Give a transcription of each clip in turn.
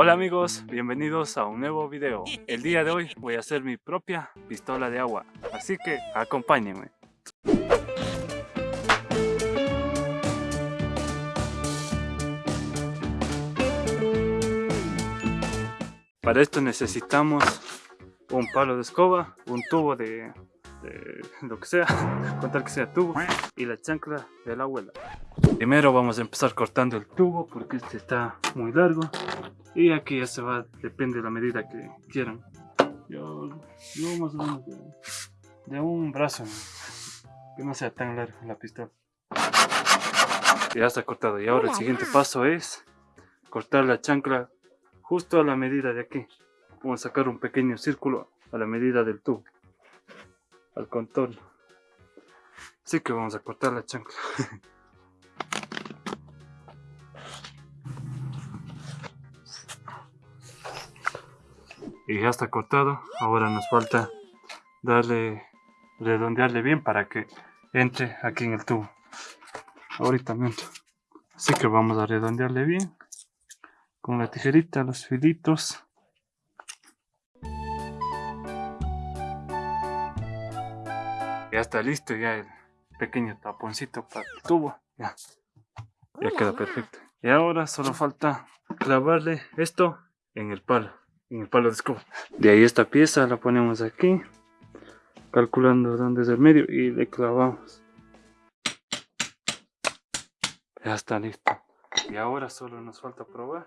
Hola amigos, bienvenidos a un nuevo video. El día de hoy voy a hacer mi propia pistola de agua, así que acompáñenme. Para esto necesitamos un palo de escoba, un tubo de, de lo que sea, contar que sea tubo, y la chancla de la abuela. Primero vamos a empezar cortando el tubo porque este está muy largo y aquí ya se va, depende de la medida que quieran. Yo, yo más o menos de, un brazo, que no sea tan largo la pistola. Ya está cortado y ahora el siguiente paso es cortar la chancla justo a la medida de aquí. Vamos a sacar un pequeño círculo a la medida del tubo, al contorno. Así que vamos a cortar la chancla. y ya está cortado. Ahora nos falta darle redondearle bien para que entre aquí en el tubo. Ahorita así que vamos a redondearle bien. Con la tijerita los filitos ya está listo ya el pequeño taponcito para el tubo ya ya queda perfecto y ahora solo falta clavarle esto en el palo en el palo de escoba. De ahí esta pieza la ponemos aquí, calculando dónde es el medio y le clavamos. Ya está listo. Y ahora solo nos falta probar.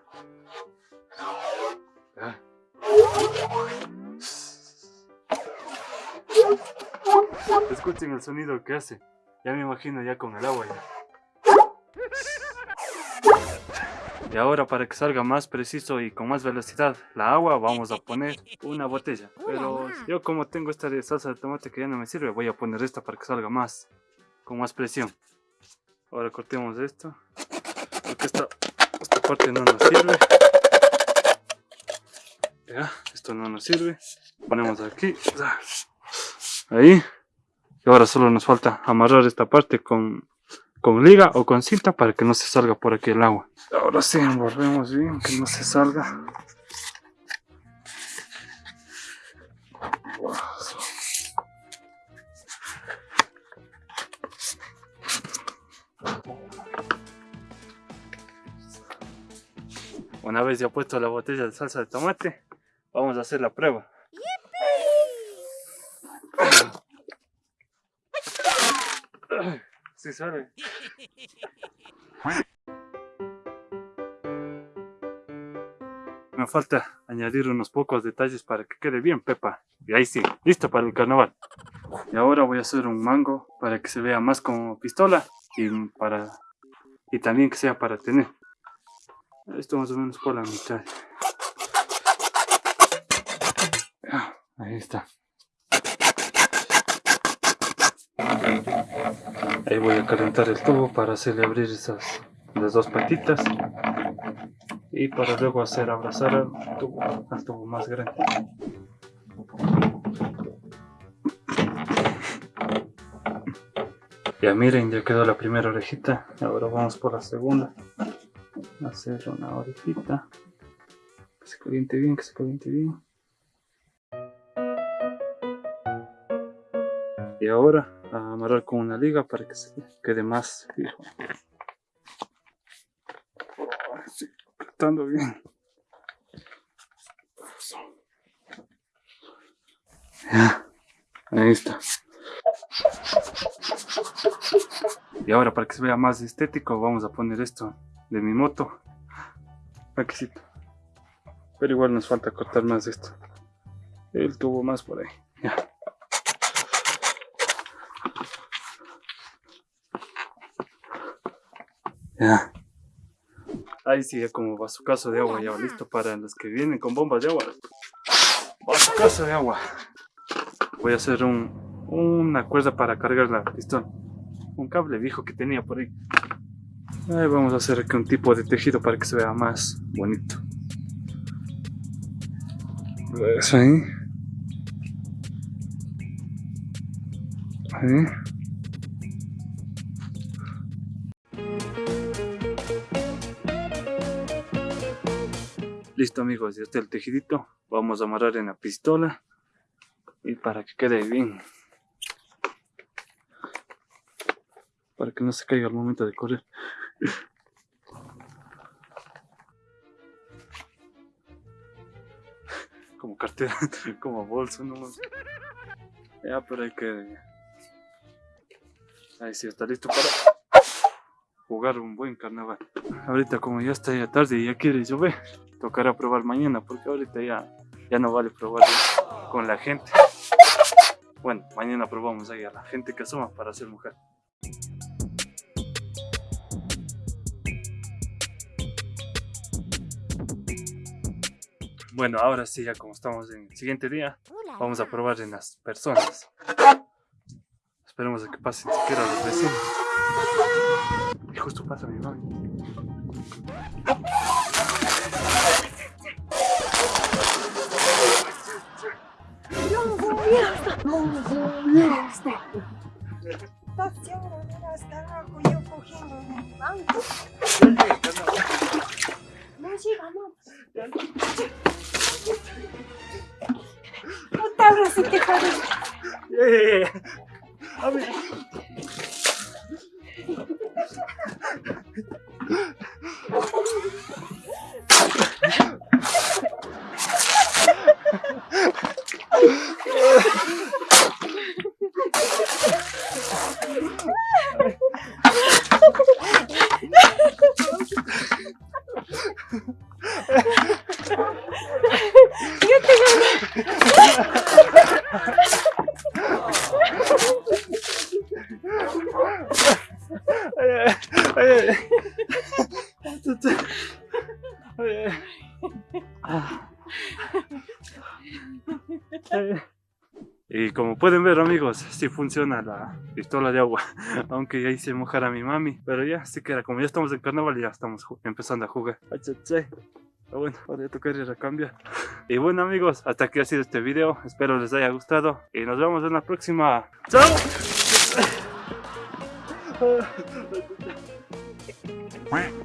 Escuchen el sonido que hace. Ya me imagino ya con el agua. Y ahora para que salga más preciso y con más velocidad la agua vamos a poner una botella. Pero yo como tengo esta de salsa de tomate que ya no me sirve, voy a poner esta para que salga más, con más presión. Ahora cortemos esto, porque esta, esta parte no nos sirve. Ya, esto no nos sirve. Ponemos aquí, ahí. Y ahora solo nos falta amarrar esta parte con con liga o con cinta para que no se salga por aquí el agua. Ahora sí, envolvemos bien, que no se salga. Una vez ya puesto la botella de salsa de tomate, vamos a hacer la prueba. Sí sale. Me falta añadir unos pocos detalles para que quede bien pepa. Y ahí sí, listo para el carnaval. Y ahora voy a hacer un mango para que se vea más como pistola y para y también que sea para tener. Esto más o menos por la mitad. Ahí está. Ahí voy a calentar el tubo para hacerle abrir esas las dos patitas y para luego hacer abrazar al tubo, al tubo más grande. Ya miren, ya quedó la primera orejita. Ahora vamos por la segunda. Hacer una orejita. Que se caliente bien, que se caliente bien. Y ahora amarrar con una liga para que se quede más fijo. Sí, apretando bien. Ya, ahí está. Y ahora para que se vea más estético vamos a poner esto de mi moto. Aquí Pero igual nos falta cortar más esto. El tubo más por ahí. Ahí sí, como caso de agua ya listo para los que vienen con bombas de agua. caso de agua. Voy a hacer un, una cuerda para cargar la pistón. Un cable viejo que tenía por ahí. Ahí vamos a hacer aquí un tipo de tejido para que se vea más bonito. Eso ahí. Ahí. Listo amigos, ya está el tejidito. Vamos a amarrar en la pistola. Y para que quede bien. Para que no se caiga al momento de correr. como cartera, como bolso, no Ya, pero hay que... Ahí sí, está listo para jugar un buen carnaval. Ahorita como ya está ya tarde y ya quiere llover, tocará probar mañana porque ahorita ya, ya no vale probar con la gente. Bueno, mañana probamos ahí a la gente que asoma para ser mujer. Bueno, ahora sí, ya como estamos en el siguiente día, vamos a probar en las personas. Esperemos a que pasen siquiera los vecinos. Y justo pasa mi mami. No llegamos. Puta, ahora sí que joder. ¡Eh! A ver. Yo Y como pueden ver amigos, sí funciona la pistola de agua, aunque ya hice mojar a mi mami, pero ya, sí que era, como ya estamos en carnaval ya estamos empezando a jugar. Pero bueno, ahora ya toca ir a cambiar. Y bueno amigos, hasta aquí ha sido este video, espero les haya gustado y nos vemos en la próxima. ¡Chao! Quack.